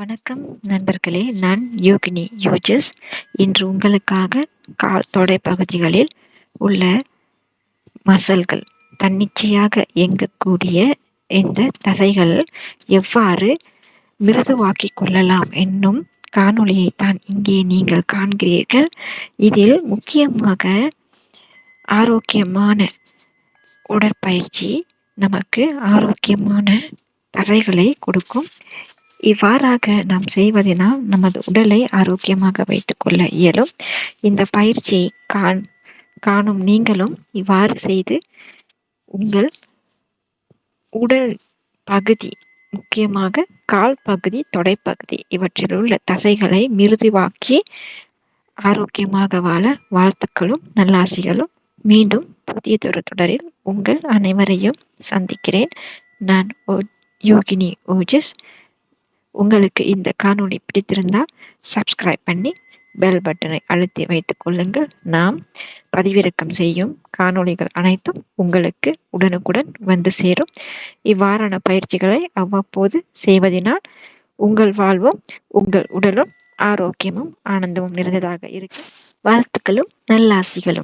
வணக்கம் நண்பர்களே நான் யோகினி யோஜஸ். இன்று உங்களுக்காக கால் தொடை பகுதிகளில் உள்ள மசல்கள் தன்னிச்சையாக இயங்கக்கூடிய இந்த தசைகள் எவ்வாறு மிருதுவாக்கிக் கொள்ளலாம் என்னும் காணொளியை தான் இங்கே நீங்கள் காண்கிறீர்கள். இதில் முக்கியமாக ஆரோக்கியமான உடற்பயிற்சி நமக்கு ஆரோக்கியமான தசைகளை கொடுக்கும். இவ்வாறாக நாம் செய்வதனால் நமது உடலை ஆரோக்கியமாக வைத்துக்கொள்ள இயலும். இந்த பயிற்சியை காண் காணும் நீங்களும் இவ்வாறு செய்து உங்கள் உடல் பகுதி முக்கியமாக கால் பகுதி தொடைப்பகுதி இவற்றில் உள்ள தசைகளை மிருதுவாக்கி ஆரோக்கியமாக வாழ வாழ்த்துக்களும் நல்லாசிகளும் மீண்டும் புதியதொரு தொடரில் உங்கள் அனைவரையும் சந்திக்கிறேன். நான் யோகினி ஓஜஸ். உங்களுக்கு இந்த காணொளி பிடித்திருந்தால் சப்ஸ்கிரைப் பண்ணி பெல் பட்டனை அழுத்தி வைத்துக் கொள்ளுங்கள். நாம் பதிவிறக்கம் செய்யும் காணொளிகள் அனைத்தும் உங்களுக்கு உடனுக்குடன் வந்து சேரும். இவ்வாறான பயிற்சிகளை அவ்வப்போது செய்வதனால் உங்கள் வாழ்வும் உங்கள் உடலும் ஆரோக்கியமும் ஆனந்தமும் நிறைந்ததாக இருக்கும். வாழ்த்துக்களும் நல்லாசிகளும்.